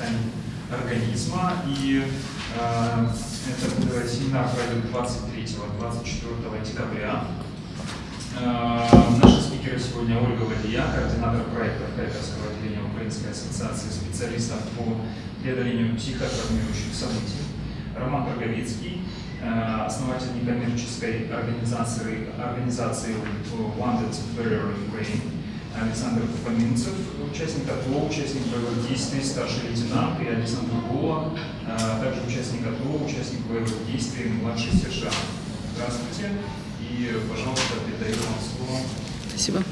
тканей организма. И э, этот семинар пройдет 23-24 декабря. Э, наши спикеры сегодня Ольга Валия, координатор проекта Харьковского отделения Украинской ассоциации специалистов по преодолению психотравмирующих событий. Роман Роговицкий, э, основатель некоммерческой организации, организации Wanted Warrior Ukraine. Александр Фоминцев, участник АТО, участник боевых действий, старший лейтенант, и Александр Гола, э, также участник АТО, участник боевых действий, младший сержант. Здравствуйте, и, пожалуйста, передаю вам слово. Спасибо.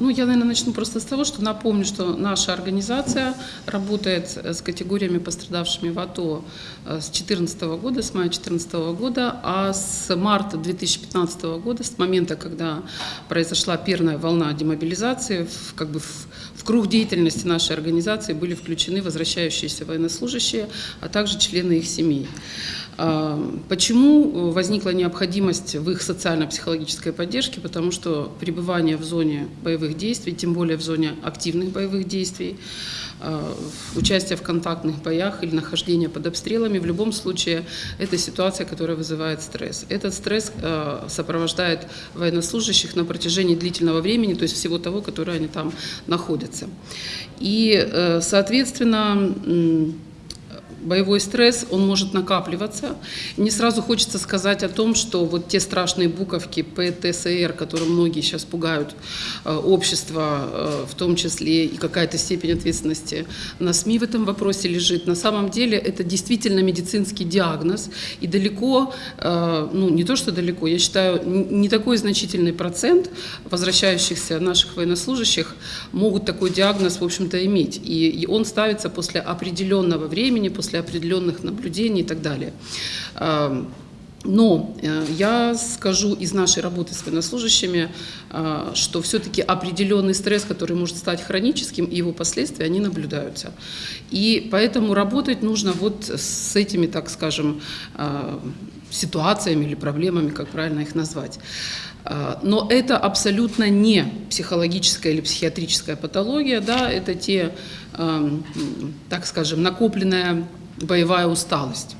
Ну, я, наверное, начну просто с того, что напомню, что наша организация работает с категориями, пострадавшими в АТО с 2014 года, с мая 2014 года, а с марта 2015 года, с момента, когда произошла первая волна демобилизации, в, как бы в, в круг деятельности нашей организации были включены возвращающиеся военнослужащие, а также члены их семей. Почему возникла необходимость в их социально-психологической поддержке? Потому что пребывание в зоне боевых действий, тем более в зоне активных боевых действий, участие в контактных боях или нахождение под обстрелами, в любом случае это ситуация, которая вызывает стресс. Этот стресс сопровождает военнослужащих на протяжении длительного времени, то есть всего того, которое они там находятся. И, соответственно, боевой стресс, он может накапливаться. Мне сразу хочется сказать о том, что вот те страшные буковки ПТСР, которые многие сейчас пугают э, общество, э, в том числе и какая-то степень ответственности на СМИ в этом вопросе лежит. На самом деле это действительно медицинский диагноз, и далеко, э, ну не то что далеко, я считаю, не такой значительный процент возвращающихся наших военнослужащих могут такой диагноз, в общем-то, иметь. И он ставится после определенного времени, после после определенных наблюдений и так далее. Но э, я скажу из нашей работы с военнослужащими, э, что все-таки определенный стресс, который может стать хроническим, и его последствия, они наблюдаются. И поэтому работать нужно вот с этими, так скажем, э, ситуациями или проблемами, как правильно их назвать. Но это абсолютно не психологическая или психиатрическая патология, да, это те, так скажем, накопленная боевая усталость.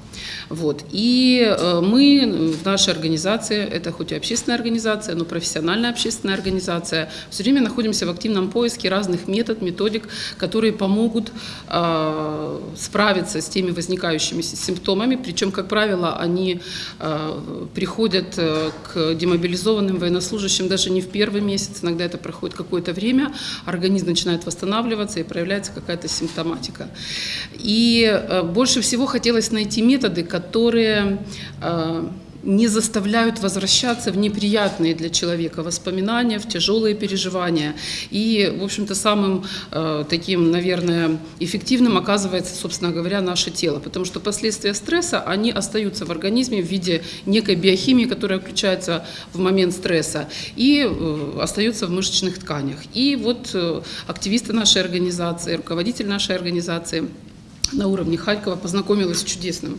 Вот. И э, мы в нашей организации, это хоть и общественная организация, но профессиональная общественная организация, все время находимся в активном поиске разных метод, методик, которые помогут э, справиться с теми возникающими симптомами. Причем, как правило, они э, приходят э, к демобилизованным военнослужащим даже не в первый месяц, иногда это проходит какое-то время, организм начинает восстанавливаться и проявляется какая-то симптоматика. И э, больше всего хотелось найти методы, которые э, не заставляют возвращаться в неприятные для человека воспоминания, в тяжелые переживания. И, в общем-то, самым э, таким, наверное, эффективным оказывается, собственно говоря, наше тело. Потому что последствия стресса, они остаются в организме в виде некой биохимии, которая включается в момент стресса, и э, остаются в мышечных тканях. И вот э, активисты нашей организации, руководитель нашей организации – на уровне Харькова познакомилась с чудесным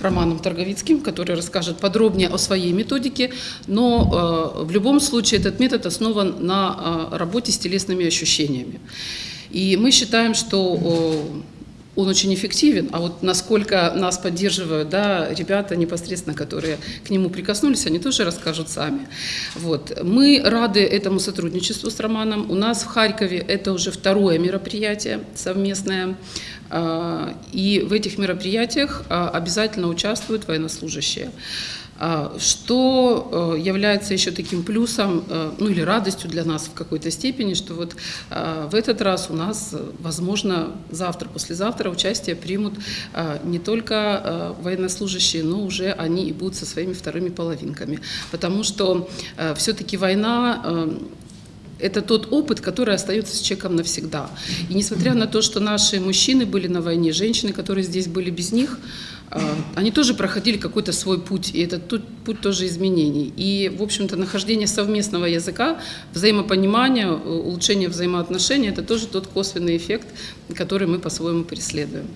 Романом Торговицким, который расскажет подробнее о своей методике, но э, в любом случае этот метод основан на э, работе с телесными ощущениями. И мы считаем, что э, он очень эффективен, а вот насколько нас поддерживают да, ребята непосредственно, которые к нему прикоснулись, они тоже расскажут сами. Вот. Мы рады этому сотрудничеству с Романом. У нас в Харькове это уже второе мероприятие совместное, и в этих мероприятиях а, обязательно участвуют военнослужащие. А, что является еще таким плюсом, ну или радостью для нас в какой-то степени, что вот в этот раз у нас, возможно, завтра, послезавтра участие примут не только военнослужащие, но уже они и будут со своими вторыми половинками. Потому что все-таки война это тот опыт, который остается с человеком навсегда. И несмотря на то, что наши мужчины были на войне, женщины, которые здесь были без них, а, они тоже проходили какой-то свой путь, и этот путь тоже изменений. И, в общем-то, нахождение совместного языка, взаимопонимания, улучшение взаимоотношений – это тоже тот косвенный эффект, который мы по-своему преследуем.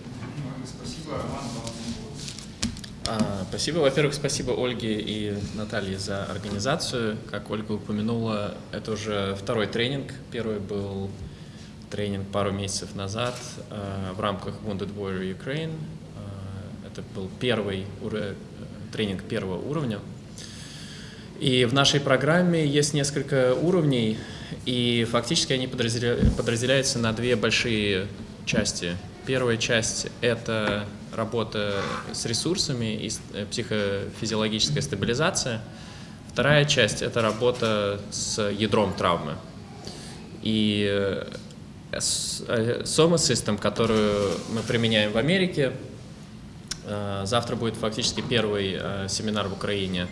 А, спасибо. Во-первых, спасибо Ольге и Наталье за организацию. Как Ольга упомянула, это уже второй тренинг. Первый был тренинг пару месяцев назад э, в рамках Wounded Warrior Ukraine. Э, это был первый тренинг первого уровня. И в нашей программе есть несколько уровней, и фактически они подразделяются на две большие части. Первая часть — это работа с ресурсами и психофизиологическая стабилизация. Вторая часть — это работа с ядром травмы. И Soma System, которую мы применяем в Америке, э, завтра будет фактически первый э, семинар в Украине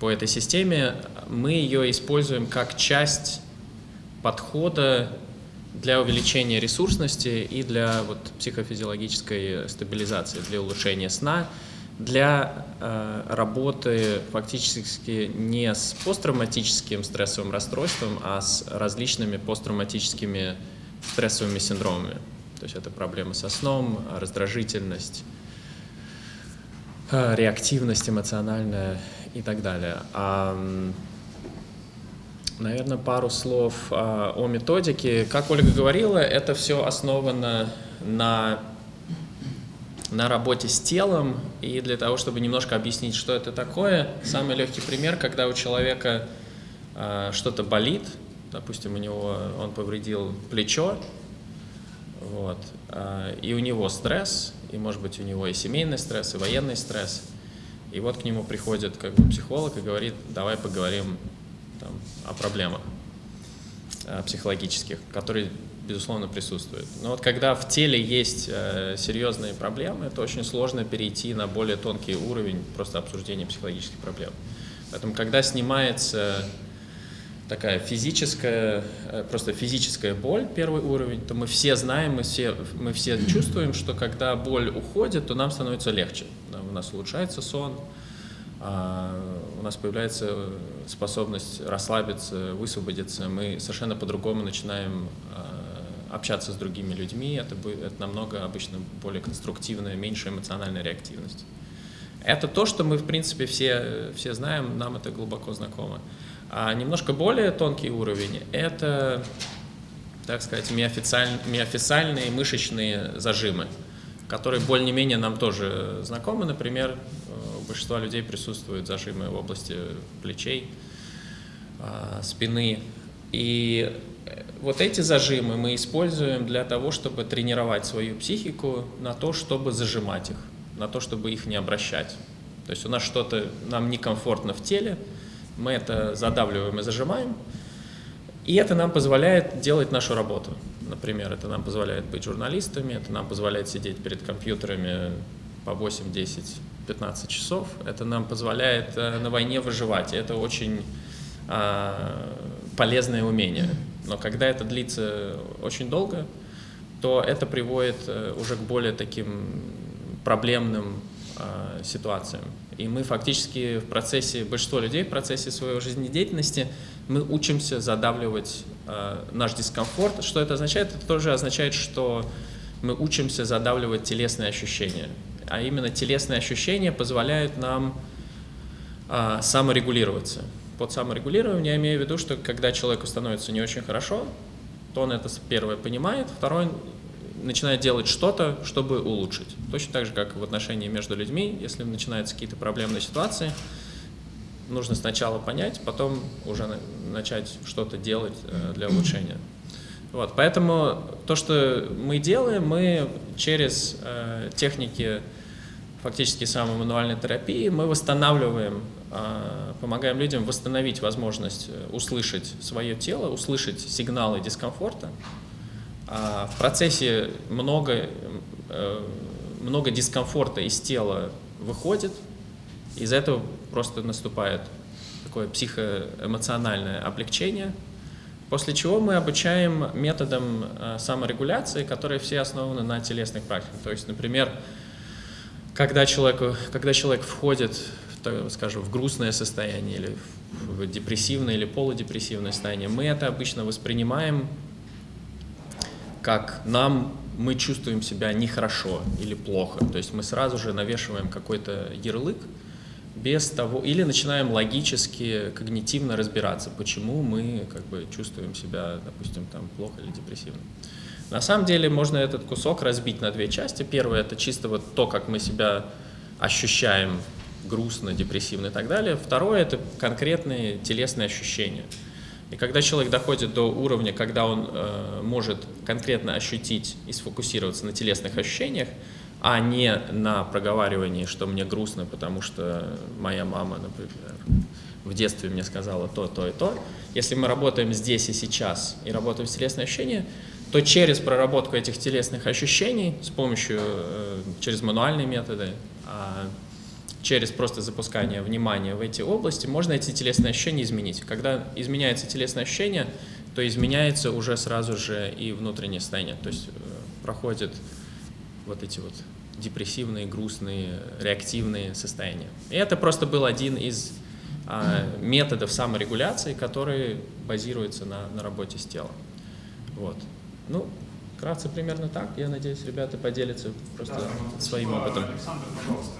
по этой системе. Мы ее используем как часть подхода для увеличения ресурсности и для вот, психофизиологической стабилизации, для улучшения сна, для э, работы фактически не с посттравматическим стрессовым расстройством, а с различными посттравматическими стрессовыми синдромами. То есть это проблемы со сном, раздражительность, э, реактивность эмоциональная и так далее. А, наверное, пару слов а, о методике. Как Ольга говорила, это все основано на, на работе с телом. И для того, чтобы немножко объяснить, что это такое, самый легкий пример, когда у человека а, что-то болит, допустим, у него он повредил плечо, вот, а, и у него стресс, и, может быть, у него и семейный стресс, и военный стресс. И вот к нему приходит как бы психолог и говорит, давай поговорим там, о проблемах э, психологических, которые, безусловно, присутствуют. Но вот когда в теле есть э, серьезные проблемы, это очень сложно перейти на более тонкий уровень просто обсуждения психологических проблем. Поэтому, когда снимается такая физическая, э, просто физическая боль, первый уровень, то мы все знаем, мы все, мы все чувствуем, что когда боль уходит, то нам становится легче. У нас улучшается сон, а, у нас появляется способность расслабиться, высвободиться, мы совершенно по-другому начинаем а, общаться с другими людьми, это, это намного обычно более конструктивная, меньше эмоциональная реактивность. Это то, что мы, в принципе, все, все знаем, нам это глубоко знакомо. А немножко более тонкий уровень – это, так сказать, миофициальные, миофициальные мышечные зажимы, которые более-менее нам тоже знакомы. Например, большинства людей присутствуют зажимы в области плечей, а, спины. И вот эти зажимы мы используем для того, чтобы тренировать свою психику на то, чтобы зажимать их, на то, чтобы их не обращать. То есть у нас что-то, нам некомфортно в теле – мы это задавливаем и зажимаем, и это нам позволяет делать нашу работу. Например, это нам позволяет быть журналистами, это нам позволяет сидеть перед компьютерами по 8, 10, 15 часов, это нам позволяет э, на войне выживать, это очень а, полезное умение. Но когда это длится очень долго, то это приводит э, уже к более таким проблемным а, ситуациям. И мы фактически в процессе, большинство людей в процессе своей жизнедеятельности, мы учимся задавливать э, наш дискомфорт. Что это означает? Это тоже означает, что мы учимся задавливать телесные ощущения. А именно телесные ощущения позволяют нам э, саморегулироваться. Под саморегулированием я имею в виду, что когда человеку становится не очень хорошо, то он это первое понимает, второе начинает делать что-то, чтобы улучшить. Точно так же, как в отношении между людьми, если начинаются какие-то проблемные ситуации, нужно сначала понять, потом уже начать что-то делать э, для улучшения. Вот, поэтому то, что мы делаем, мы через э, техники фактически самой мануальной терапии, мы восстанавливаем, э, помогаем людям восстановить возможность э, услышать свое тело, услышать сигналы дискомфорта, а в процессе много, э, много дискомфорта из тела выходит, из этого просто наступает такое психоэмоциональное облегчение, после чего мы обучаем методам э, саморегуляции, которые все основаны на телесных практиках. То есть, например, когда, человеку, когда человек входит, в, скажем, в грустное состояние или в депрессивное или полудепрессивное состояние, мы это обычно воспринимаем как нам мы чувствуем себя нехорошо или плохо. То есть мы сразу же навешиваем какой-то ярлык без того, или начинаем логически, когнитивно разбираться, почему мы как бы чувствуем себя, допустим, там плохо или депрессивно. На самом деле можно этот кусок разбить на две части. Первое это чисто вот то, как мы себя ощущаем грустно, депрессивно и так далее. Второе это конкретные телесные ощущения. И когда человек доходит до уровня, когда он э, может конкретно ощутить и сфокусироваться на телесных ощущениях, а не на проговаривании, что мне грустно, потому что моя мама, например, в детстве мне сказала то, то и то. Если мы работаем здесь и сейчас и работаем с телесными ощущениями, то через проработку этих телесных ощущений с помощью, э, через мануальные методы, а через просто запускание внимания в эти области, можно эти телесные ощущения изменить. Когда изменяется телесное ощущение, то изменяется уже сразу же и внутреннее состояние. То есть э, проходят вот эти вот депрессивные, грустные, реактивные состояния. И это просто был один из а, методов саморегуляции, который базируется на, на работе с телом. Вот. Ну, вкратце примерно так. Я надеюсь, ребята поделятся просто Да, своим спасибо. опытом. Александр, пожалуйста,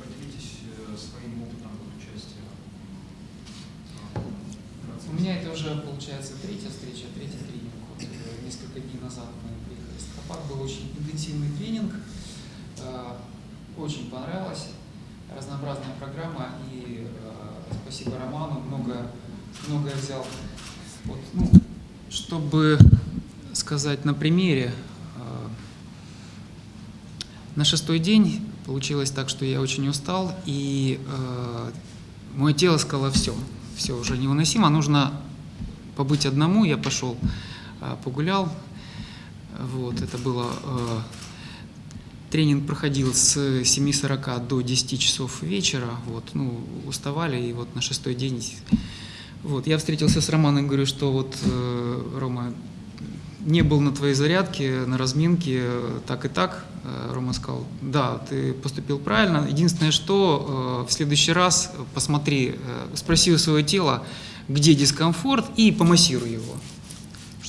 поделитесь э, своим опытом участия. У меня это уже получается третья встреча, третий тренинг. Вот, э, несколько дней назад мы приехали с Тропак, был очень интенсивный тренинг, Э, очень понравилось, разнообразная программа и э, спасибо Роману, много, многое взял. Вот, ну, чтобы сказать на примере, э, на шестой день получилось так, что я очень устал, и э, мое тело сказало все, все уже невыносимо, нужно побыть одному. Я пошел э, погулял, вот это было э, тренинг проходил с 7.40 до 10 часов вечера, вот, ну уставали и вот на шестой день, вот я встретился с Романом, говорю, что вот э, Рома не был на твоей зарядке, на разминке, так и так. Э, Рома сказал, да, ты поступил правильно. Единственное, что в следующий раз посмотри, спроси у своего тела, где дискомфорт, и помассируй его.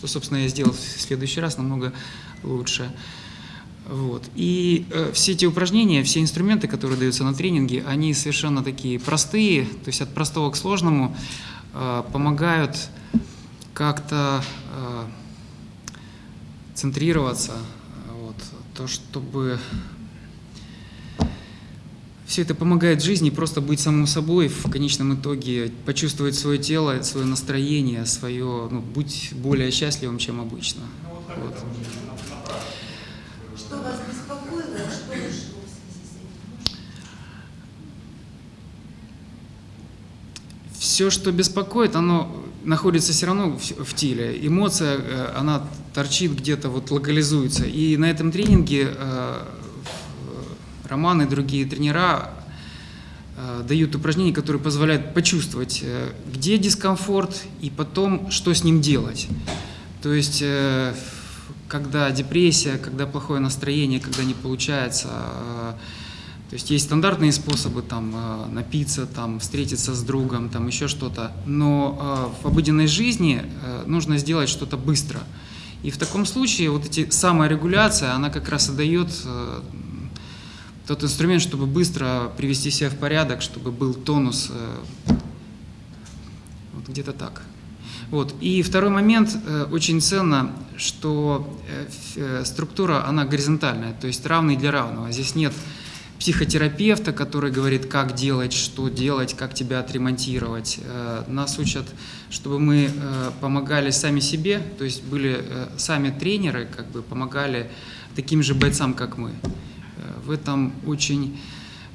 Что, собственно, я сделал в следующий раз намного лучше. Вот. И э, все эти упражнения, все инструменты, которые даются на тренинге, они совершенно такие простые, то есть от простого к сложному, э, помогают как-то э, центрироваться, вот, то, чтобы все это помогает жизни просто быть самим собой, в конечном итоге почувствовать свое тело, свое настроение, свое, ну, быть более счастливым, чем обычно. Вот. Что вас беспокоило, а что? Все, что беспокоит, оно находится все равно в, в теле. Эмоция, э, она торчит где-то, вот локализуется. И на этом тренинге э, Роман и другие тренера э, дают упражнения, которые позволяют почувствовать, э, где дискомфорт и потом, что с ним делать. То есть, э, когда депрессия, когда плохое настроение, когда не получается, то есть есть стандартные способы там напиться, там встретиться с другом, там еще что-то, но в обыденной жизни нужно сделать что-то быстро. И в таком случае вот эти саморегуляция, она как раз и дает тот инструмент, чтобы быстро привести себя в порядок, чтобы был тонус, э, вот где-то так. Вот. И второй момент, э, очень ценно, что э, структура, она горизонтальная, то есть равный для равного. Здесь нет психотерапевта, который говорит, как делать, что делать, как тебя отремонтировать. Нас учат, чтобы мы помогали сами себе, то есть были сами тренеры, как бы помогали таким же бойцам, как мы. Э, В этом очень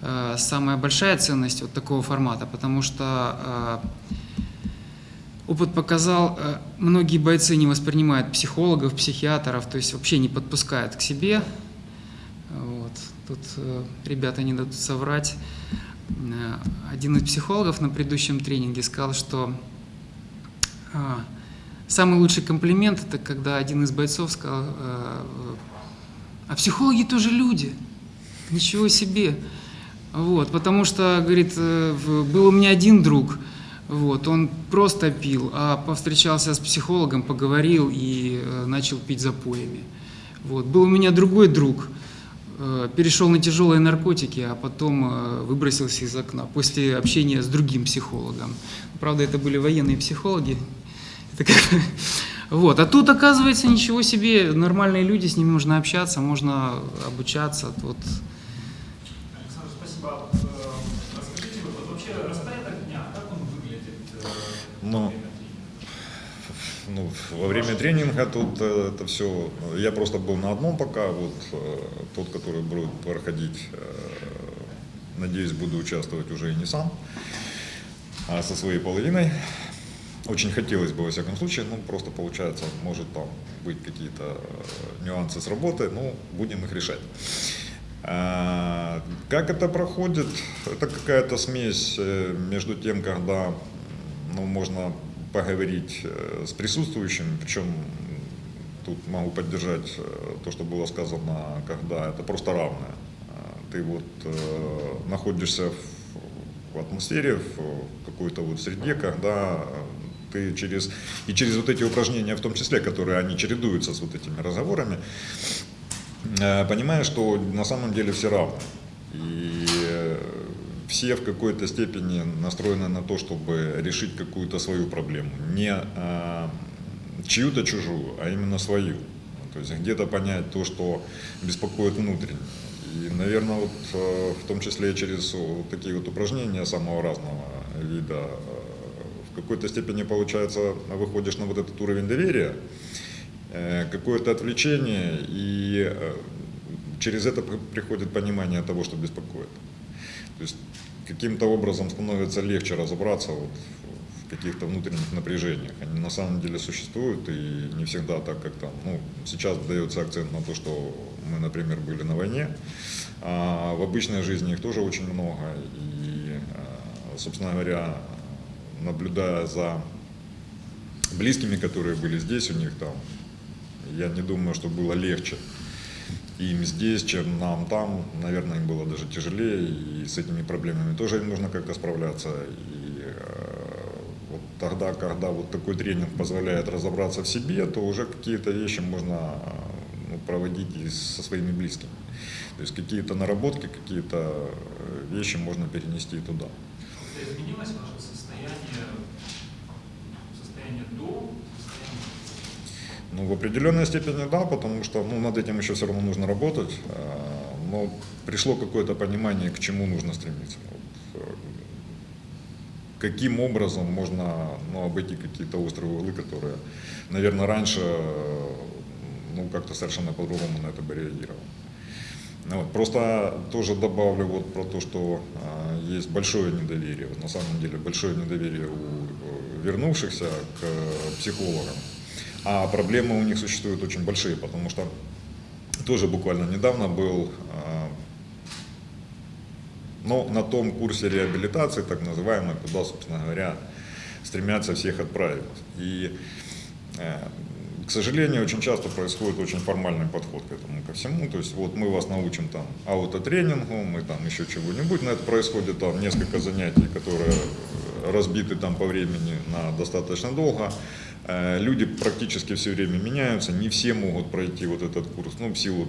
э, самая большая ценность вот такого формата, потому что э, Опыт показал, многие бойцы не воспринимают психологов, психиатров, то есть вообще не подпускают к себе. Вот. Тут ребята не дадут соврать. Один из психологов на предыдущем тренинге сказал, что самый лучший комплимент это когда один из бойцов сказал, а психологи тоже люди. Ничего себе. Вот, потому что, говорит, э, был у меня один друг, вот, он просто пил, а повстречался с психологом, поговорил и э, начал пить запоями. Вот, был у меня другой друг, э, перешел на тяжелые наркотики, а потом выбросился из окна после общения с другим психологом. Правда, это были военные психологи. Это как Вот. А тут, оказывается, ничего себе, нормальные люди, с ними можно общаться, можно обучаться. Вот. Спасибо. А вот, э, Расскажите, вот, вот вообще распорядок дня, как он выглядит? э, Ну, во время тренинга? Ну, во время тренинга тут э, это все. Я просто был на одном пока, вот тот, который будет проходить, надеюсь, буду участвовать уже и не сам, а со своей половиной. Очень хотелось бы, во всяком случае, ну, просто получается, может там быть какие-то нюансы с работы, ну, будем их решать. А, Как это проходит? Это какая-то смесь э, между тем, когда ну, можно поговорить э, с присутствующим, причем тут могу поддержать э, то, что было сказано, когда это просто равное. А, Ты вот находишься в, атмосфере, в какой-то вот среде, когда ты через, и через вот эти упражнения, в том числе, которые они чередуются с вот этими разговорами, понимая, что на самом деле все равны. И э, все в какой-то степени настроены на то, чтобы решить какую-то свою проблему. Не э, чью-то чужую, а именно свою. То есть где-то понять то, что беспокоит внутренне. И, наверное, вот э, в том числе через вот такие вот упражнения самого разного вида, э, в какой-то степени, получается, выходишь на вот этот уровень доверия, э, какое-то отвлечение, и э, через это при- приходит понимание того, что беспокоит. То есть каким-то образом становится легче разобраться вот в каких-то внутренних напряжениях. Они на самом деле существуют, и не всегда так, как там. Ну, сейчас дается акцент на то, что мы, например, были на войне, а в обычной жизни их тоже очень много. И, э, собственно говоря, наблюдая за близкими, которые были здесь у них там, я не думаю, что было легче им здесь, чем нам там. Наверное, им было даже тяжелее, и с этими проблемами тоже им нужно как-то справляться. И э, вот тогда, когда вот такой тренинг позволяет разобраться в себе, то уже какие-то вещи можно э, ну, проводить и со своими близкими. То есть какие-то наработки, какие-то э, вещи можно перенести туда. Изменилось ваше состояние, состояние до, состояние Ну, в определенной степени да, потому что ну, над этим еще все равно нужно работать. э, Но пришло какое-то понимание, к чему нужно стремиться. Вот, э, каким образом можно ну, обойти какие-то острые углы, которые, наверное, раньше ну, как-то совершенно по-другому на это бы реагировал. Ну, вот, просто тоже добавлю вот про то, что э, есть большое недоверие, вот на самом деле большое недоверие у э, вернувшихся к э, психологам. А проблемы у них существуют очень большие, потому что тоже буквально недавно был э, ну, на том курсе реабилитации, так называемой, куда, собственно говоря, стремятся всех отправить. И, э, к сожалению, очень часто происходит очень формальный подход к этому ко всему. То есть вот мы вас научим там аутотренингу, мы там еще чего-нибудь, но это происходит там несколько занятий, которые разбиты там по времени на достаточно долго. Э, Люди практически все время меняются, не все могут пройти вот этот курс, ну, в силу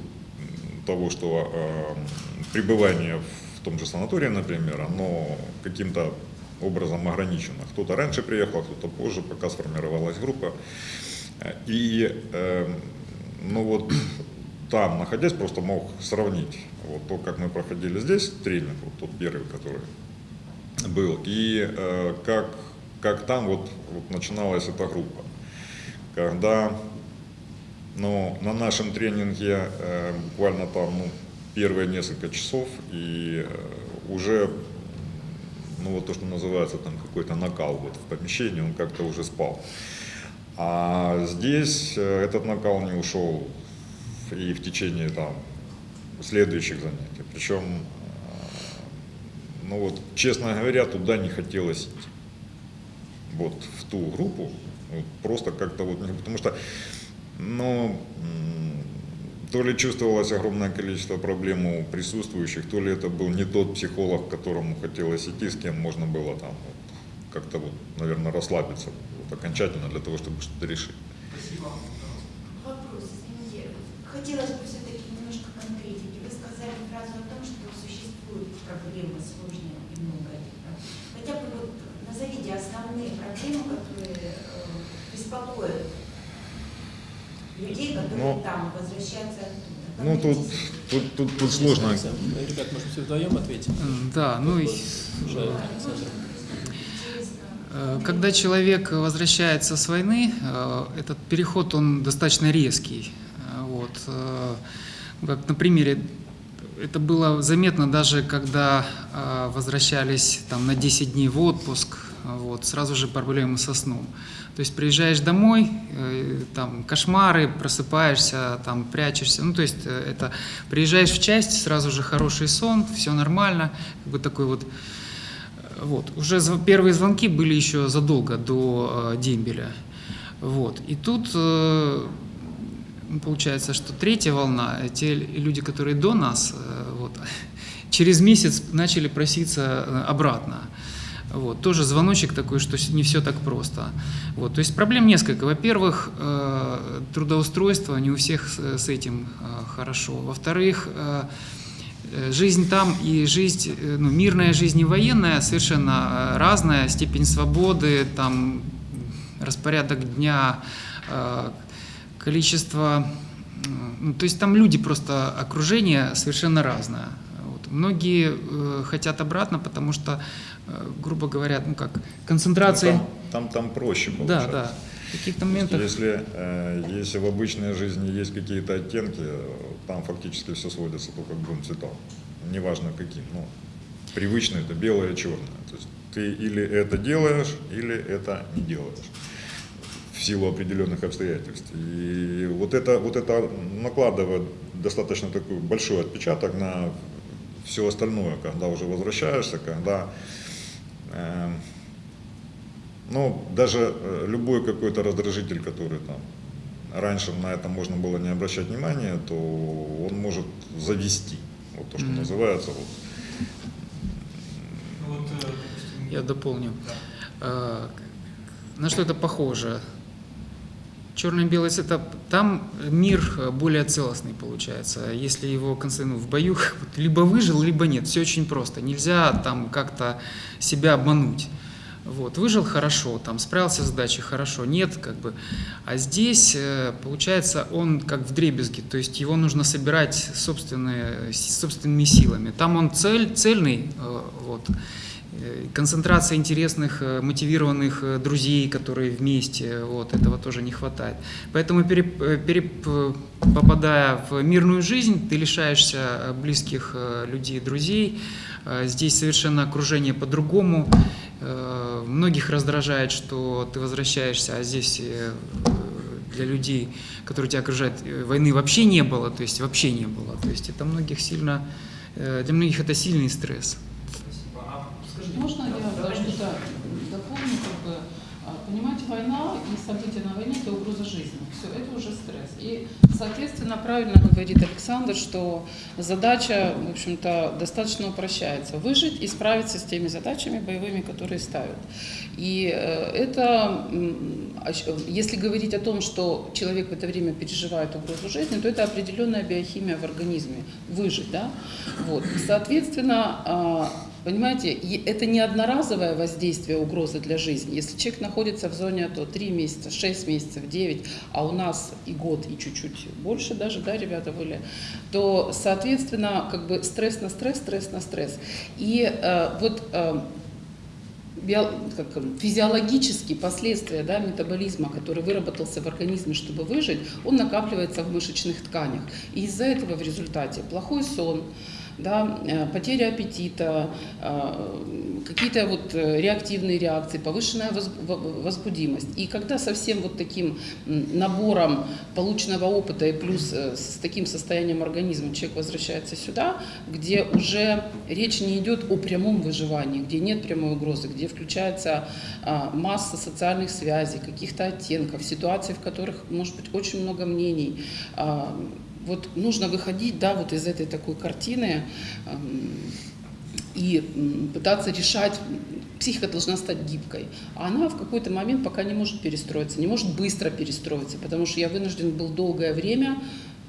того, что э, пребывание в том же санатории, например, оно каким-то образом ограничено. Кто-то раньше приехал, кто-то позже, пока сформировалась группа. Э, И, э, ну вот, там, находясь, просто мог сравнить вот то, как мы проходили здесь тренинг, вот тот первый, который был, и э, как, как там вот, вот начиналась эта группа. Когда ну, на нашем тренинге э, буквально там ну, первые несколько часов, и э, уже ну, вот то, что называется там какой-то накал вот в помещении, он как-то уже спал. А здесь э, этот накал не ушел и в течение там следующих занятий. Причем, э, ну вот, честно говоря, туда не хотелось идти. Вот в ту группу, вот, просто как-то вот, не- потому что, ну, то ли чувствовалось огромное количество проблем у присутствующих, то ли это был не тот психолог, к которому хотелось идти, с кем можно было там вот, как-то вот, наверное, расслабиться вот, окончательно для того, чтобы что-то решить. Спасибо. Вопрос, извините. Хотелось бы все-таки немножко конкретики. Вы сказали фразу о том, что существуют проблемы сложные и много. Хотя бы вот назовите основные проблемы, которые э, беспокоят которые Ну, там возвращаться оттуда. Ну, тут, тут, тут, тут сложно. Ребят, может, все вдвоем ответить? М, Да, ну и Александр. Э, Когда человек возвращается с войны, э, этот переход, он достаточно резкий. Э, Вот. Как на примере, это было заметно даже, когда возвращались там, на 10 дней в отпуск, вот, сразу же проблемы со сном. То есть приезжаешь домой, э, там кошмары, просыпаешься, там прячешься. Ну, то есть э, это приезжаешь в часть, сразу же хороший сон, все нормально, как бы такой вот вот. Уже первые звонки были еще задолго до э, дембеля. Вот. И тут э, получается, что третья волна, э, те люди, которые до нас, э, вот, через месяц начали проситься э, обратно. Вот. Тоже звоночек такой, что не все так просто. Вот. То есть проблем несколько. Во-первых, э, трудоустройство не у всех с, с этим э, хорошо. Во-вторых, э, Э, Жизнь там и жизнь, э, ну, мирная жизнь и военная совершенно э, разная, степень свободы, там распорядок дня, э, количество, ну, то есть там люди просто окружение совершенно разное. Многие э, хотят обратно, потому что, э, грубо говоря, ну как концентрация, Там, там, там проще да, получается. да, в каких-то моментах. Если, э, если в обычной жизни есть какие-то оттенки, там фактически все сводится только к двум цветам. Неважно каким. Ну, привычно это белое и черное. То есть ты или это делаешь, или это не делаешь. В силу определенных обстоятельств. И вот это, вот это накладывает достаточно такой большой отпечаток на все остальное, когда уже возвращаешься, когда э, ну, даже э, любой какой-то раздражитель, который там раньше на это можно было не обращать внимания, то он может завести. Вот то, что Мгм. называется. Вот. Ну э, Я дополню. да. Э, На что это похоже? Черно-белый цвет, там мир э, более целостный получается. Если его конце- ну, в бою либо выжил, либо нет. Все очень просто. Нельзя там как-то себя обмануть. Вот, выжил хорошо, там справился с задачей хорошо, нет, как бы. А здесь, э, получается, он как в дребезге, то есть его нужно собирать собственные, собственными силами. Там он цель, цельный, э, вот, концентрация интересных, э, мотивированных э, друзей, которые вместе, вот, этого тоже не хватает. Поэтому, переп- э, переп- э, попадая в мирную жизнь, ты лишаешься э, близких э, людей, друзей. Э, Здесь совершенно окружение по-другому. Э, Многих раздражает, что ты возвращаешься, а здесь э, для людей, которые тебя окружают, э, войны вообще не было, то есть вообще не было. То есть это многих сильно, э, для многих это сильный стресс. Скажите, Можно я да, даже да, дополню, как бы, а, понимаете, война и события на войне – это угроза жизни. Все, это уже стресс. И, соответственно, правильно говорит Александр, что задача, в общем-то, достаточно упрощается. Выжить и справиться с теми задачами боевыми, которые ставят. И э, это, если говорить о том, что человек в это время переживает угрозу жизни, то это определенная биохимия в организме. Выжить, да? Вот. Соответственно, а, Понимаете, это не одноразовое воздействие угрозы для жизни. Если человек находится в зоне АТО 3 месяца, 6 месяцев, 9, а у нас и год, и чуть-чуть больше даже, да, ребята были, то, соответственно, как бы стресс на стресс, стресс на стресс. И э, вот э, эм, физиологические последствия да, метаболизма, который выработался в организме, чтобы выжить, он накапливается в мышечных тканях. И из-за этого в результате плохой сон, да, э, потеря аппетита, э, какие-то вот э, реактивные реакции, повышенная воз- во- возбудимость. И когда совсем вот таким набором полученного опыта и плюс с таким состоянием организма человек возвращается сюда, где уже речь не идет о прямом выживании, где нет прямой угрозы, где включается а, масса социальных связей, каких-то оттенков, ситуаций, в которых может быть очень много мнений. Вот нужно выходить, да, вот из этой такой картины эм, и пытаться решать. Психика должна стать гибкой, а она в какой-то момент пока не может перестроиться, не может быстро перестроиться, потому что я вынужден был долгое время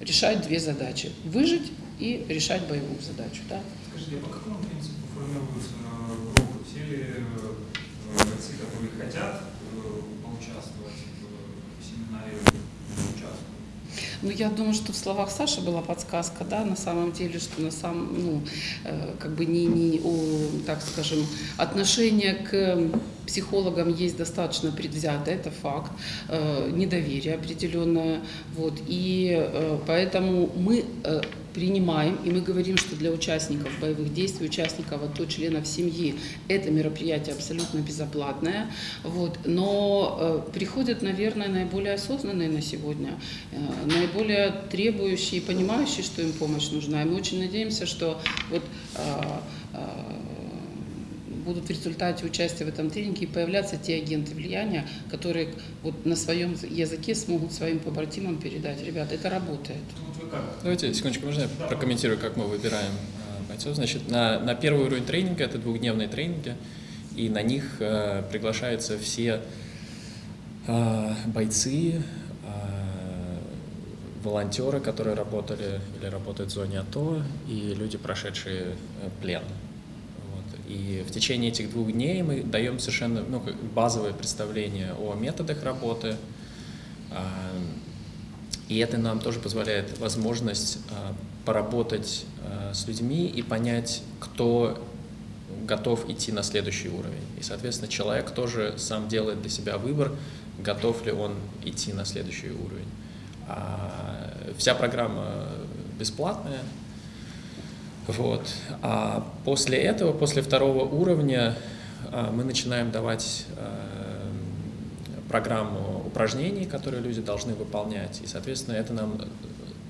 решать две задачи: выжить и решать боевую задачу. Да? Скажите, а по какому принципу формируются э, группы? Все ли э, бойцы, которые хотят Ну, я думаю, что в словах Саши была подсказка, да, на самом деле, что на самом, ну, э, как бы не, не о, так скажем, отношение к психологам есть достаточно предвзято, это факт, э, недоверие определенное, вот, и э, поэтому мы принимаем, и мы говорим, что для участников боевых действий, участников, а то членов семьи, это мероприятие абсолютно безоплатное, вот, но э, приходят, наверное, наиболее осознанные на сегодня, э, наиболее требующие и понимающие, что им помощь нужна, и мы очень надеемся, что вот э, э, будут в результате участия в этом тренинге появляться те агенты влияния, которые вот на своем языке смогут своим побратимам передать, ребята, это работает. Давайте, секундочку, можно я прокомментирую, как мы выбираем э, бойцов? Значит, на, на первый уровень тренинга, это двухдневные тренинги, и на них э, приглашаются все э, бойцы, э, волонтеры, которые работали или работают в зоне АТО, и люди, прошедшие э, плен. И в течение этих двух дней мы даем совершенно ну, базовое представление о методах работы, а, и это нам тоже позволяет возможность а, поработать а, с людьми и понять, кто готов идти на следующий уровень. И, соответственно, человек тоже сам делает для себя выбор, готов ли он идти на следующий уровень. Вся программа бесплатная. Вот. А после этого, после второго уровня, а, мы начинаем давать а, программу упражнений, которые люди должны выполнять. И, соответственно, это нам,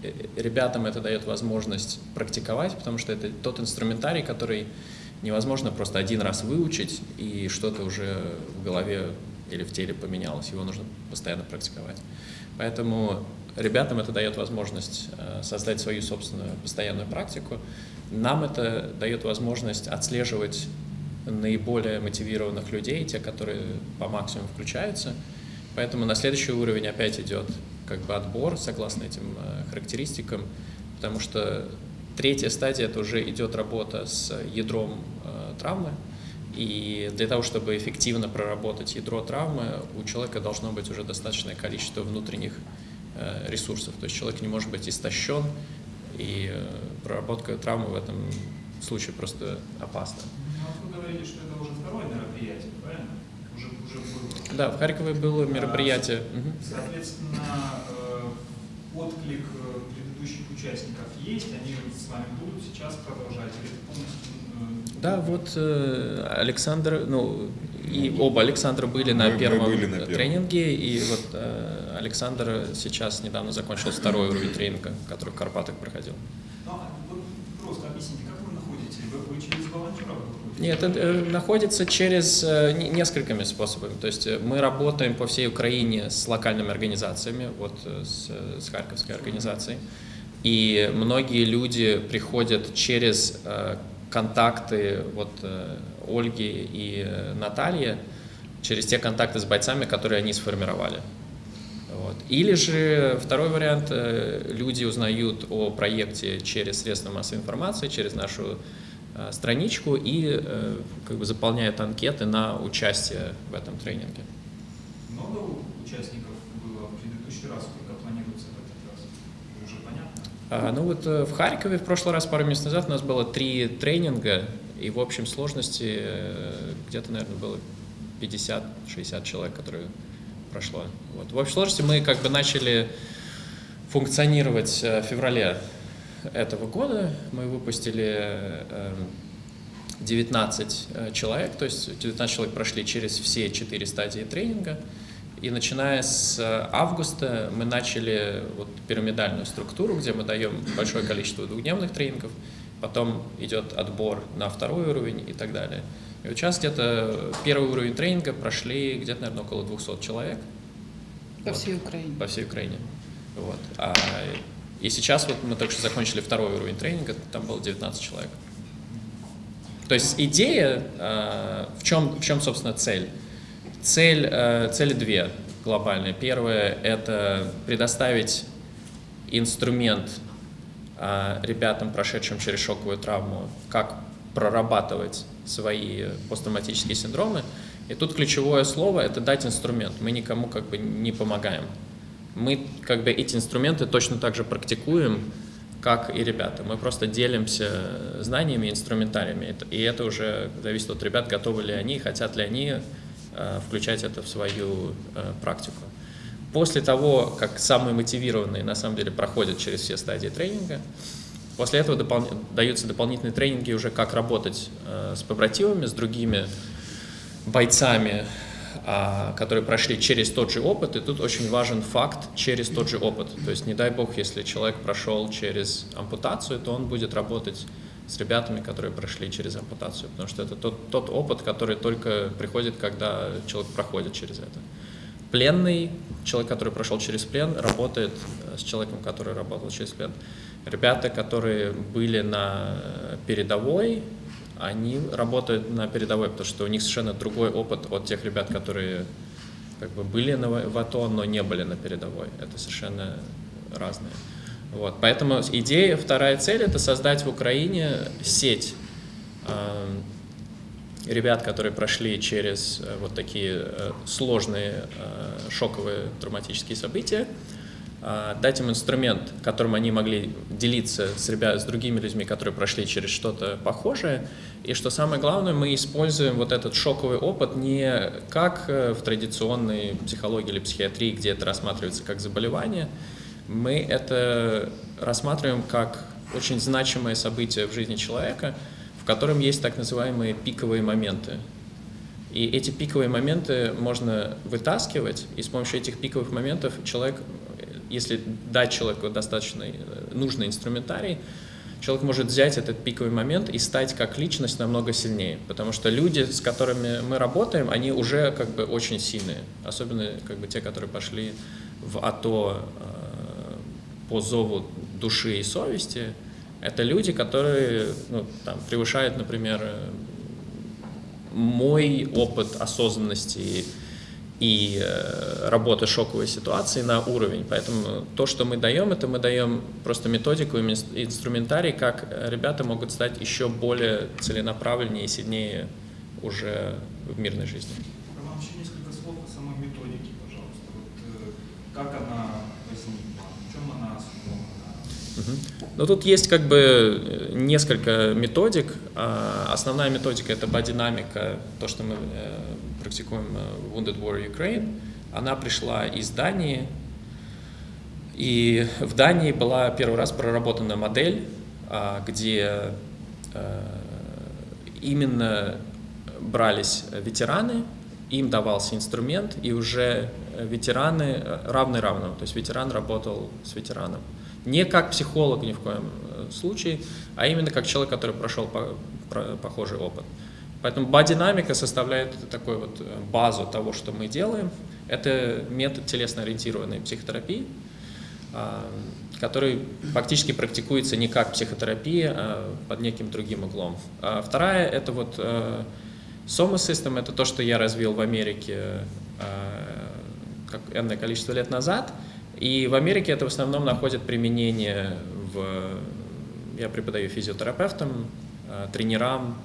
э, ребятам это дает возможность практиковать, потому что это тот инструментарий, который невозможно просто один раз выучить, и что-то уже в голове или в теле поменялось. Его нужно постоянно практиковать. Поэтому ребятам это дает возможность э, создать свою собственную постоянную практику. Нам это дает возможность отслеживать наиболее мотивированных людей, те, которые по максимуму включаются. Поэтому на следующий уровень опять идет как бы отбор согласно этим э, характеристикам, потому что третья стадия это уже идет работа с ядром э, травмы, и для того, чтобы эффективно проработать ядро травмы, у человека должно быть уже достаточное количество внутренних э, ресурсов. То есть человек не может быть истощен, и э, проработка травмы в этом случае просто опасна. Ну, вот вы говорили, что это уже второе мероприятие, правильно? Уже, уже было. Да, в Харькове было мероприятие. Мгм. Соответственно, э, отклик э, предыдущих участников есть, они с вами будут сейчас продолжать, или это полностью... Да, вот Александр, ну, и оба Александра были на Мы- мы первом были на первом. тренинге, и вот э, Александр сейчас недавно закончил второй уровень тренинга, который в Карпатах проходил. Ну, а вот просто объясните, как вы находите? Вы, вы через волонтеров выходите? Нет, это э, находится через э, не- несколькими способами. То есть э, мы работаем по всей Украине с локальными организациями, вот с, с Харьковской организацией. И многие люди приходят через э, контакты вот, э, Ольги и э, Натальи, через те контакты с бойцами, которые они сформировали. Вот. Или же второй вариант, э, люди узнают о проекте через средства массовой информации, через нашу э, страничку и как бы заполняют анкеты на участие в этом тренинге. Много участников было в предыдущий раз, сколько планируется в этот раз? Уже понятно? А, ну вот в Харькове в прошлый раз, пару месяцев назад, у нас было три тренинга, и в общем сложности э, где-то, наверное, было 50-60 человек, которые прошло. Вот. В общей сложности мы как бы начали функционировать э, в феврале этого года. Мы выпустили э, 19 э, человек, то есть 19 человек прошли через все четыре стадии тренинга. И начиная с августа мы начали вот пирамидальную структуру, где мы даем большое количество двухдневных тренингов, потом идет отбор на второй уровень и так далее. И вот сейчас где-то первый уровень тренинга прошли где-то, наверное, около 200 человек По Вот. всей Украине. по всей Украине. Вот. А, и сейчас вот мы только что закончили второй уровень тренинга, там было 19 человек. То есть идея, э, в чем, в чем собственно, цель? Цель, э, цели две глобальные. Первое – это предоставить инструмент ребятам, прошедшим через шоковую травму, как прорабатывать свои посттравматические синдромы. И тут ключевое слово – это дать инструмент. Мы никому как бы не помогаем. мы как бы эти инструменты точно так же практикуем, как и ребята. Мы просто делимся знаниями, инструментариями. И это уже зависит от ребят, готовы ли они, хотят ли они э, включать это в свою э, практику. После того, как самые мотивированные на самом деле проходят через все стадии тренинга, после этого допол даются дополнительные тренинги уже как работать э, с побратимами, с другими бойцами, а, которые прошли через тот же опыт, и тут очень важен факт через тот же опыт. То есть не дай бог, если человек прошел через ампутацию, то он будет работать с ребятами, которые прошли через ампутацию, потому что это тот, тот опыт, который только приходит, когда человек проходит через это. Пленный, человек, который прошел через плен, работает с человеком, который работал через плен. Ребята, которые были на передовой, они работают на передовой, потому что у них совершенно другой опыт от тех ребят, которые как бы были на, в АТО, но не были на передовой. Это совершенно разные. Вот. Поэтому идея, вторая цель – это создать в Украине сеть э, ребят, которые прошли через э, вот такие э, сложные э, шоковые травматические события, дать им инструмент, которым они могли делиться с, ребят, с другими людьми, которые прошли через что-то похожее. И что самое главное, мы используем вот этот шоковый опыт не как в традиционной психологии или психиатрии, где это рассматривается как заболевание, мы это рассматриваем как очень значимое событие в жизни человека, котором есть так называемые пиковые моменты. И эти пиковые моменты можно вытаскивать, и с помощью этих пиковых моментов человек если дать человеку достаточно э, нужный инструментарий, человек может взять этот пиковый момент и стать как личность намного сильнее. Потому что люди, с которыми мы работаем, они уже как бы очень сильные. Особенно как бы те, которые пошли в АТО э, по зову души и совести. Это люди, которые ну, там, превышают, например, мой опыт осознанности и э, работы шоковой ситуации на уровень. Поэтому то, что мы даем, это мы даем просто методику и инструментарий, как ребята могут стать еще более целенаправленнее и сильнее уже в мирной жизни. Роман, еще несколько слов о самой методике, пожалуйста. Вот, э, как она возникла, в чем она основана? Ну, тут есть как бы несколько методик. А, основная методика – это бодинамика, то, что мы э, практикуем э, Wounded Warrior Ukraine, она пришла из Дании, и в Дании была первый раз проработана модель, а, где э, именно брались ветераны, им давался инструмент, и уже ветераны равны равному, то есть ветеран работал с ветераном. Не как психолог ни в коем э, случае, а именно как человек, который прошел похожий опыт. Поэтому бодинамика составляет такую вот э, базу того, что мы делаем. Это метод телесно-ориентированной психотерапии, а, который фактически практикуется не как психотерапия, а под неким другим углом. А вторая – это вот э, Soma System, это то, что я развил в Америке как энное количество лет назад. И в Америке это в основном находит применение в... Я преподаю физиотерапевтам, тренерам,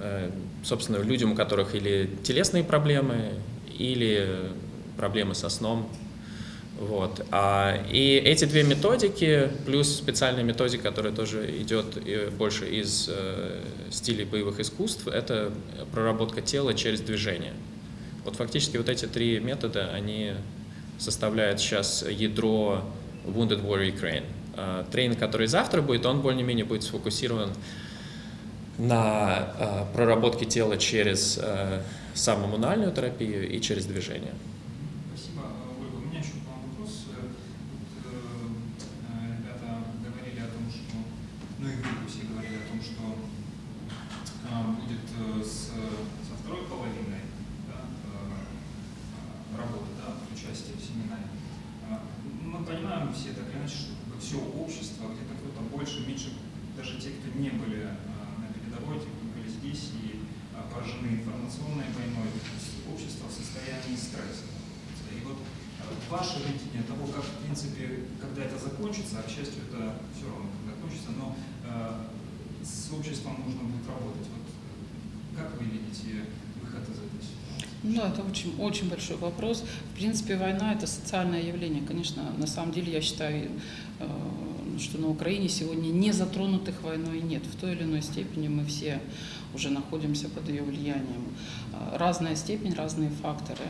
Э, собственно, людям, у которых или телесные проблемы, или проблемы со сном. Вот. А, и эти две методики, плюс специальная методика, которая тоже идет больше из э, стилей боевых искусств, это проработка тела через движение. Вот фактически вот эти три метода, они составляют сейчас ядро Wounded Warrior Ukraine. А, тренинг, который завтра будет, он более-менее будет сфокусирован на э, проработке тела через э, самомунальную терапию и через движение. Спасибо, Ольга. У меня еще к вам вопрос. Вот, э, ребята говорили о том, что, ну и вы все говорили о том, что э, будет э, с, со второй половиной да, э, работы, да, участие в семинаре. Э, мы понимаем все так или иначе, что все общество, где-то кто-то больше, меньше, даже те, кто не были передовой, были здесь и поражены информационной войной, общество в состоянии стресса. И вот а, ваше видение того, как, в принципе, когда это закончится, а, к счастью, это все равно когда кончится, но э, с обществом нужно будет работать. Вот, как вы видите выход из этой ситуации? Ну это очень, очень большой вопрос. В принципе, война – это социальное явление. Конечно, на самом деле я считаю, э, что на Украине сегодня не затронутых войной нет. В той или иной степени мы все уже находимся под ее влиянием. Э, Разная степень, разные факторы.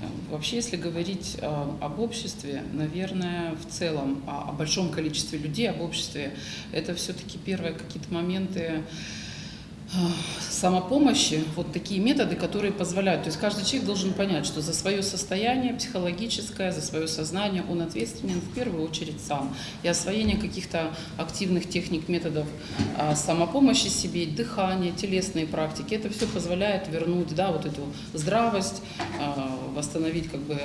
Э, Вообще, если говорить э, об обществе, наверное, в целом, о, о большом количестве людей, об обществе, это все-таки первые какие-то моменты самопомощи, вот такие методы, которые позволяют. То есть каждый человек должен понять, что за свое состояние психологическое, за свое сознание он ответственен в первую очередь сам. И освоение каких-то активных техник, методов а, самопомощи себе, дыхание, телесные практики, это все позволяет вернуть да, вот эту здравость, а, восстановить как бы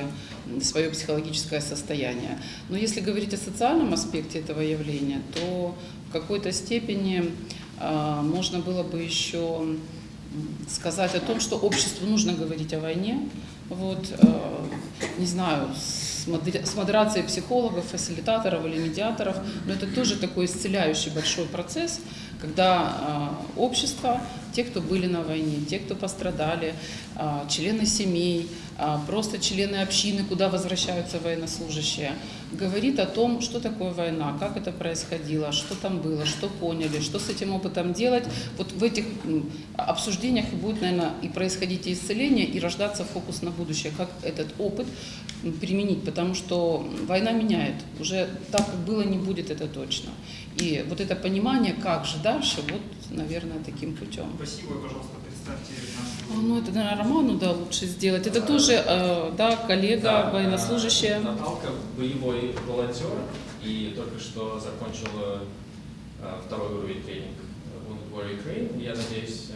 свое психологическое состояние. Но если говорить о социальном аспекте этого явления, то в какой-то степени можно было бы еще сказать о том, что обществу нужно говорить о войне. Вот, э, не знаю, с модерацией психологов, фасилитаторов или медиаторов, но это тоже такой исцеляющий большой процесс, когда э, общество, те, кто были на войне, те, кто пострадали, э, члены семей, э, просто члены общины, куда возвращаются военнослужащие, говорит о том, что такое война, как это происходило, что там было, что поняли, что с этим опытом делать. Вот в этих обсуждениях будет, наверное, и происходить исцеление, и рождаться фокус на будущее, как этот опыт применить, потому что война меняет. Уже так, как было, не будет, это точно. И вот это понимание, как же дальше, вот, наверное, таким путем. Спасибо, пожалуйста, представьте А, нашу... Ну, это, наверное, Роману, да, лучше сделать. Это тоже, э, да, коллега, Да, военнослужащая. э, Наталка боевой волонтер и только что закончила э, второй уровень тренинг Wounded Warrior Ukraine. Я надеюсь, э,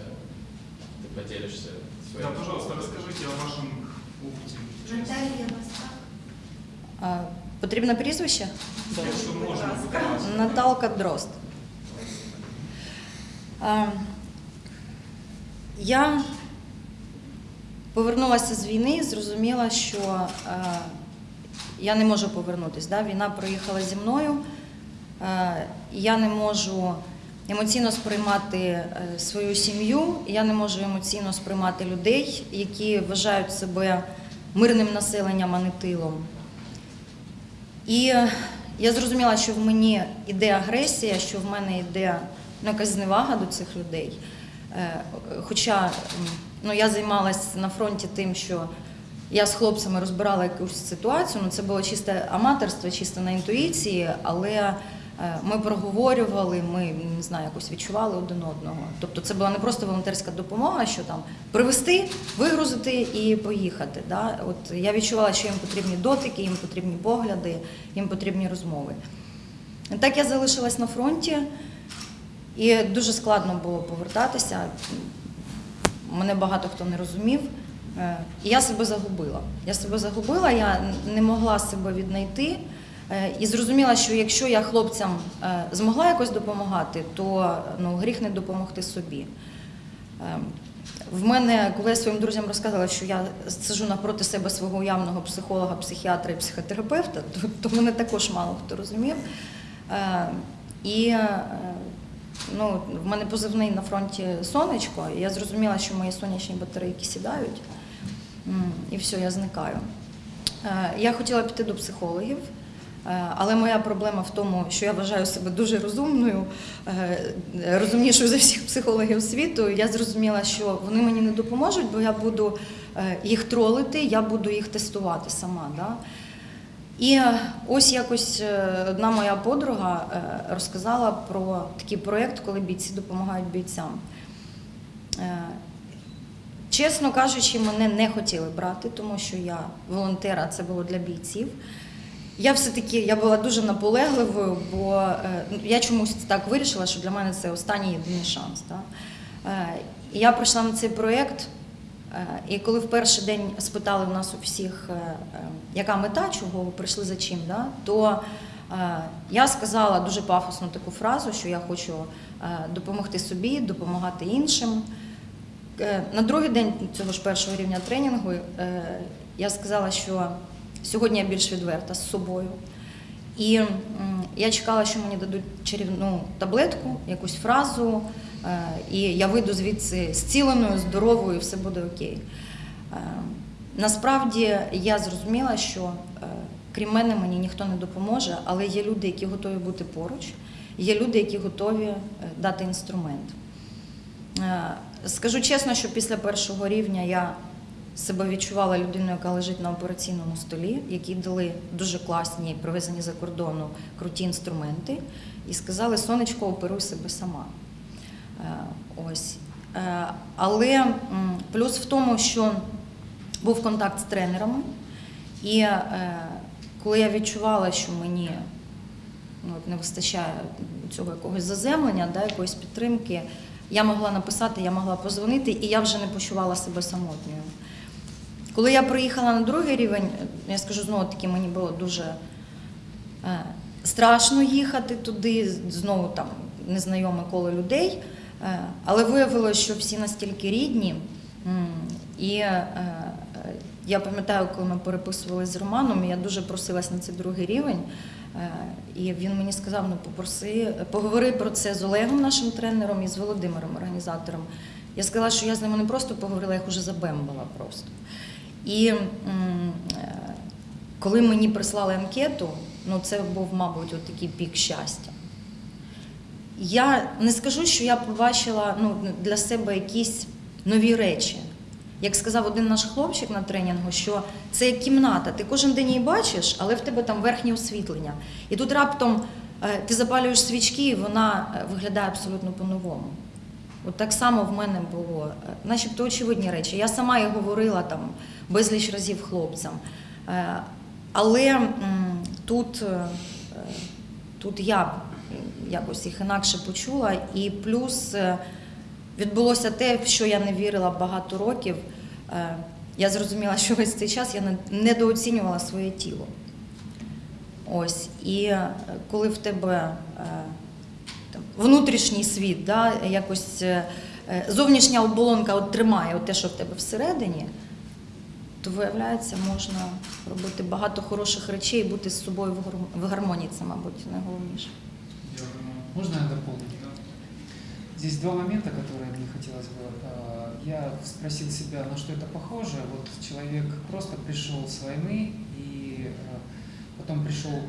ты поделишься своим Да, пожалуйста, опытом. расскажите о вашем опыте. Наталья Басак. А, Потрібне прізвище? Да. Наталка Дрозд. Я повернулася з війни і зрозуміла, що я не можу повернутися. Да? Війна проїхала зі мною, я не можу емоційно сприймати е, свою сім'ю, я не можу емоційно сприймати людей, які вважають себе мирним населенням, а не тилом. І е, я зрозуміла, що в мені йде агресія, що в мене йде ну, якась зневага до цих людей. Е, Хоча ну, я займалася на фронті тим, що я з хлопцями розбирала якусь ситуацію, ну це було чисте аматорство, чисто на інтуїції, але е, ми проговорювали, ми не знаю, якось відчували один одного. Тобто це була не просто волонтерська допомога, що там привезти, вигрузити і поїхати. Да? От я відчувала, що їм потрібні дотики, їм потрібні погляди, їм потрібні розмови. Так я залишилась на фронті, і дуже складно було повертатися. Мене багато хто не розумів. Е, І я себе загубила. Я себе загубила, я не могла себе віднайти. Е, І зрозуміла, що якщо я хлопцям е, змогла якось допомагати, то ну, гріх не допомогти собі. В мене, коли я своїм друзям розказала, що я сиджу напроти себе свого уявного психолога, психіатра і психотерапевта, то, то мене також мало хто розумів. І ну, в мене позивний на фронті сонечко, і я зрозуміла, що мої сонячні батарейки сідають, і все, я зникаю. Е, Я хотіла піти до психологів, е, але моя проблема в тому, що я вважаю себе дуже розумною, е, розумнішою за всіх психологів світу. Я зрозуміла, що вони мені не допоможуть, бо я буду їх тролити, я буду їх тестувати сама. Да? І е, ось якось е, одна моя подруга е, розказала про такий проєкт, коли бійці допомагають бійцям. Чесно кажучи, мене не хотіли брати, тому що я волонтер, а це було для бійців. Я все-таки я була дуже наполегливою, бо я чомусь так вирішила, що для мене це останній єдиний шанс. Е, я прийшла на цей проєкт, і коли в перший день спитали в нас у всіх, е, е, яка мета, чого ви прийшли за чим, да? то е, я сказала дуже пафосну таку фразу, що я хочу е, допомогти собі, допомагати іншим. Е, На другий день цього ж першого рівня тренінгу е, я сказала, що сьогодні я більш відверта з собою. І я чекала, що мені дадуть чарівну таблетку, якусь фразу, е, і я вийду звідси зціленою, здоровою, все буде окей. Е, Насправді я зрозуміла, що е, крім мене мені ніхто не допоможе, але є люди, які готові бути поруч, є люди, які готові е, дати інструмент. Е, Скажу чесно, що після першого рівня я себе відчувала людиною, яка лежить на операційному столі, які дали дуже класні, привезені за кордону круті інструменти, і сказали: сонечко, оперуй себе сама. Е, Ось. Е, Але плюс в тому, що був контакт з тренерами, і е, коли я відчувала, що мені ну, не вистачає цього якогось заземлення, якоїсь підтримки, я могла написати, я могла позвонити, і я вже не почувала себе самотньою. Коли я приїхала на другий рівень, я скажу знову таки, мені було дуже страшно їхати туди, знову там незнайоме коло людей. Е, Але виявилося, що всі настільки рідні. І е, е, я пам'ятаю, коли ми переписувалися з Романом, я дуже просилась на цей другий рівень. І він мені сказав: ну попроси, поговори про це з Олегом, нашим тренером, і з Володимиром, організатором. Я сказала, що я з ними не просто поговорила, я їх уже забембала просто. І коли мені прислали анкету, ну це був, мабуть, от такий пік щастя. Я не скажу, що я побачила ну, для себе якісь нові речі. Як сказав один наш хлопчик на тренінгу, що це як кімната, ти кожен день її бачиш, але в тебе там верхнє освітлення. І тут раптом е, ти запалюєш свічки, і вона е, виглядає абсолютно по-новому. От так само в мене було, е, начебто очевидні речі. Я сама і говорила там безліч разів хлопцям. Але тут, тут я якось їх інакше почула, і плюс е, відбулося те, в що я не вірила багато років. Е, Я зрозуміла, що весь цей час я недооцінювала своє тіло. Ось. І е, коли в тебе там, внутрішній світ, да, якось зовнішня оболонка от тримає от те, що в тебе всередині, то виявляється, можна робити багато хороших речей і бути з собою в гармонії. Це, мабуть, найголовніше. Можно я дополню? Здесь два момента, которые мне хотелось бы. Э, Я спросил себя, на что это похоже. Вот человек просто пришел с войны, и э, потом пришел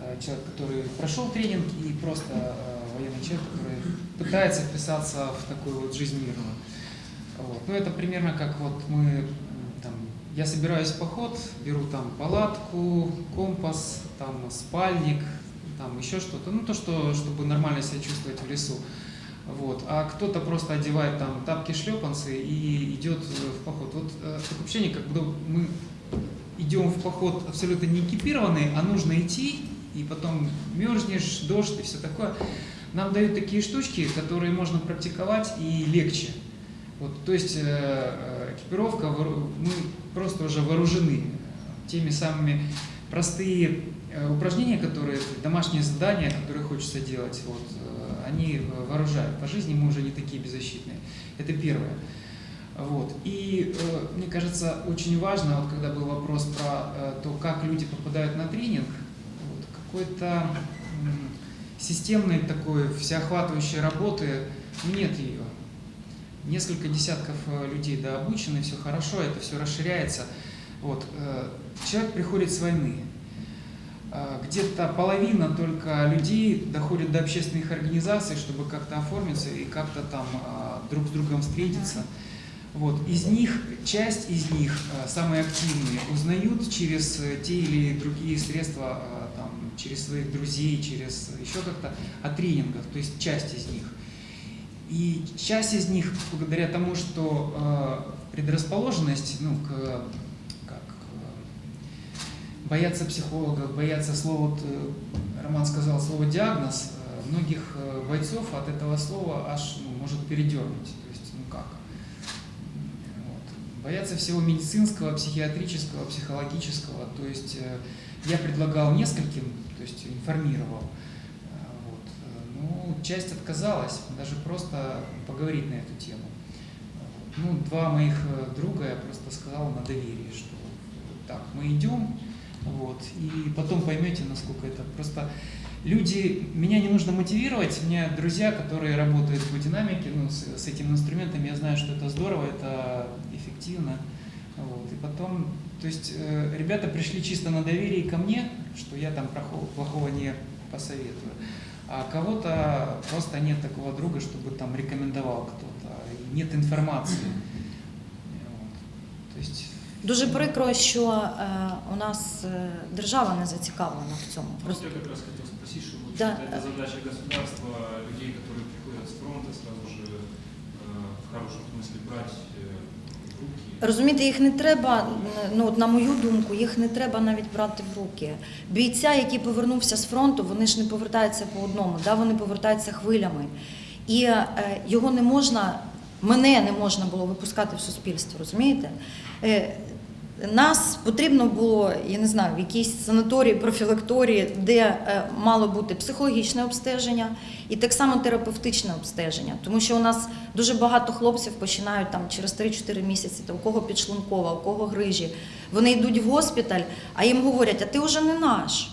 э, человек, который прошел тренинг, и просто военный человек, который пытается вписаться в такую вот жизнь мирную. Вот. Ну, это примерно как вот мы, там, я собираюсь в поход, беру там палатку, компас, там спальник, там еще что-то, ну то, что, чтобы нормально себя чувствовать в лесу. Вот. А кто-то просто одевает там тапки, шлепанцы и идет в поход. Вот э, такое ощущение, как будто мы идем в поход абсолютно не экипированные, а нужно идти, и потом мерзнешь, дождь и все такое. Нам дают такие штучки, которые можно практиковать и легче. Вот, то есть э, э, экипировка, мы просто уже вооружены теми самыми простые упражнения, которые, домашние задания, которые хочется делать, вот, э, они э, вооружают. По жизни мы уже не такие беззащитные. Это первое. Вот. И э, мне кажется, очень важно, вот когда был вопрос про э, то, как люди попадают на тренинг, вот, какой-то м, системной такой всеохватывающей работы нет ее. Несколько десятков э, людей да, все хорошо, это все расширяется. Вот. э, Человек приходит с войны. Э, Где-то половина только людей доходит до общественных организаций, чтобы как-то оформиться и как-то там э, друг с другом встретиться. Вот. Из них, часть из них, э, самые активные, узнают через э, те или другие средства, там, через своих друзей, через еще как-то о тренингах, то есть часть из них. И часть из них, благодаря тому, что предрасположенность ну, к, боятся психологов, боятся слова, вот, э, Роман сказал слово диагноз, э, многих э, бойцов от этого слова аж ну, может передернуть. То есть, ну как? Вот. Боятся всего медицинского, психиатрического, психологического. То есть я предлагал нескольким, то есть информировал. Вот. Ну, часть отказалась, даже просто поговорить на эту тему. Ну, два моих друга я просто сказал на доверии, что так, мы идем, вот, и потом поймете, насколько это просто люди, меня не нужно мотивировать, у меня друзья, которые работают в динамике, ну, с, с этим инструментом, я знаю, что это здорово, это эффективно. Вот. И потом, то есть э, ребята пришли чисто на доверие ко мне, что я там плохого, плохого не посоветую. А кого-то просто нет такого друга, чтобы там рекомендовал кто-то, нет информации. Вот. То есть Дуже прикро, що е, у нас е, держава не зацікавлена в цьому. Просто я как раз хотел спросить, что вот Да. это задача государства, людей, которые приходят с фронта, сразу же э, в хорошем смысле брать э, в руки. Розумієте, їх не треба, ну от на мою думку, їх не треба навіть брати в руки. Бійця, який повернувся з фронту, вони ж не повертаються по одному, да, вони повертаються хвилями. І е, його не можна, мене не можна було випускати в суспільство, розумієте? Е, Нас потрібно було, я не знаю, в якійсь санаторії, профілакторії, де е, мало бути психологічне обстеження і так само терапевтичне обстеження. Тому що у нас дуже багато хлопців починають там через 3-4 місяці, та у кого підшлункова, у кого грижі. Вони йдуть в госпіталь, а їм говорять, а ти вже не наш.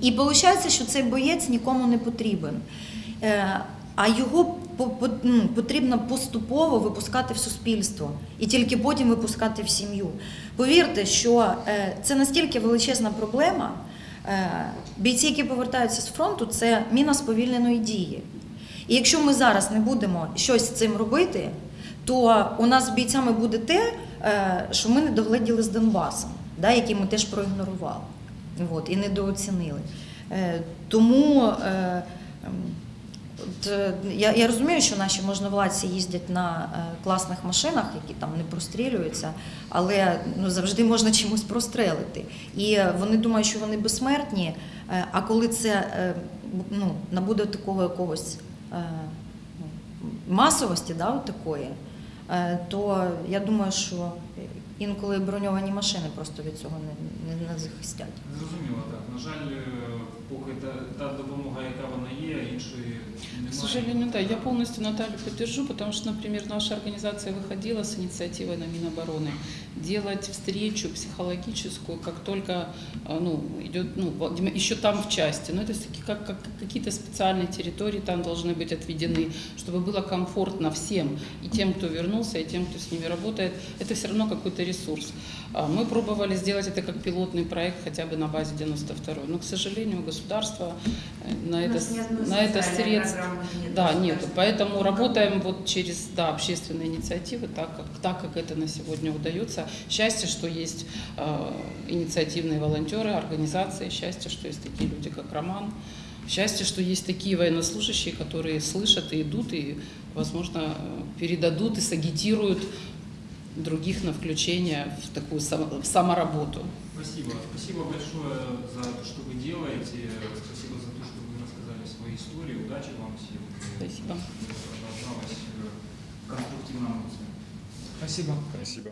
І виходить, що цей боєць нікому не потрібен. Е, А його потрібно поступово випускати в суспільство і тільки потім випускати в сім'ю. Повірте, що е, це настільки величезна проблема. Е, Бійці, які повертаються з фронту, це міна сповільненої дії. І якщо ми зараз не будемо щось з цим робити, то у нас з бійцями буде те, е, що ми не догледіли з Донбасом, да, який ми теж проігнорували от, і недооцінили. Тому от, е, я, я розумію, що наші можновладці їздять на е, класних машинах, які там не прострілюються, але ну, завжди можна чимось прострелити. І е, вони думають, що вони безсмертні, а коли це ну, набуде такого якогось ну, масовості, да, такої, то я думаю, що інколи броньовані машини просто від цього не, не, не захистять. Зрозуміло, так. На жаль, е, поки та, та допомога, яка вона є, іншої немає. К сожалению, да, я полностью Наталью поддержу, потому что, например, наша организация выходила с инициативой на Минобороны делать встречу психологическую, как только а, ну, идет, ну, Владимир- еще там в части, но это всё-таки как, как какие-то специальные территории там должны быть отведены, чтобы было комфортно всем, и тем, кто вернулся, и тем, кто с ними работает, это все равно какой-то ресурс. А, Мы пробовали сделать это как пилотный проект хотя бы на базе 92 но, к сожалению, государство э, на это, на это средств нет. да, нету. Поэтому работаем вот через да, общественные инициативы, так как, так как это на сегодня удается. Счастье, что есть э, инициативные волонтеры, организации, счастье, что есть такие люди, как Роман. Счастье, что есть такие военнослужащие, которые слышат и идут, и, возможно, передадут и сагитируют других на включение в такую само- в самоработу. Спасибо. Спасибо большое за то, что вы делаете. Спасибо за то, что вы рассказали свои истории. Удачи вам всем. Спасибо. Продолжалось э, в конструктивном спасибо. Спасибо.